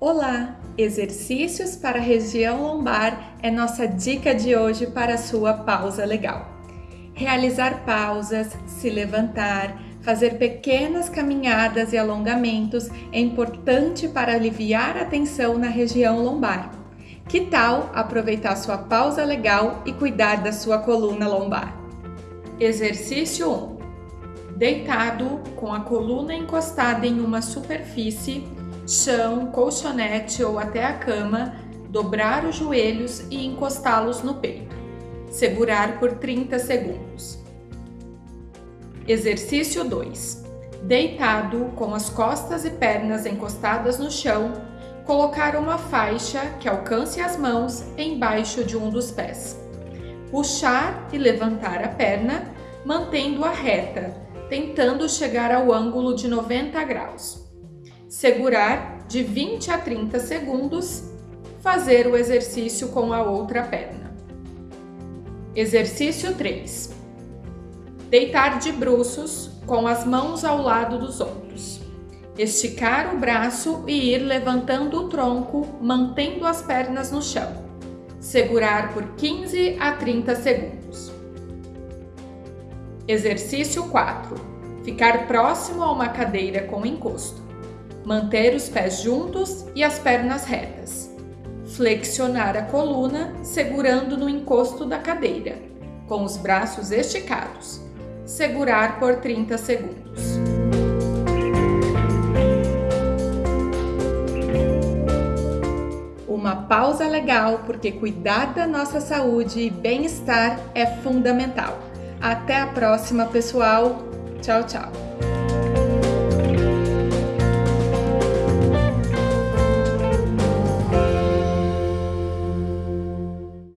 Olá! Exercícios para a região lombar é nossa dica de hoje para sua pausa legal. Realizar pausas, se levantar, fazer pequenas caminhadas e alongamentos é importante para aliviar a tensão na região lombar. Que tal aproveitar sua pausa legal e cuidar da sua coluna lombar? Exercício 1. Deitado com a coluna encostada em uma superfície chão, colchonete ou até a cama, dobrar os joelhos e encostá-los no peito. Segurar por 30 segundos. Exercício 2. Deitado, com as costas e pernas encostadas no chão, colocar uma faixa que alcance as mãos embaixo de um dos pés. Puxar e levantar a perna, mantendo-a reta, tentando chegar ao ângulo de 90 graus segurar de 20 a 30 segundos, fazer o exercício com a outra perna. Exercício 3. Deitar de bruços com as mãos ao lado dos ombros. Esticar o braço e ir levantando o tronco, mantendo as pernas no chão. Segurar por 15 a 30 segundos. Exercício 4. Ficar próximo a uma cadeira com encosto. Manter os pés juntos e as pernas retas. Flexionar a coluna, segurando no encosto da cadeira, com os braços esticados. Segurar por 30 segundos. Uma pausa legal, porque cuidar da nossa saúde e bem-estar é fundamental. Até a próxima, pessoal. Tchau, tchau.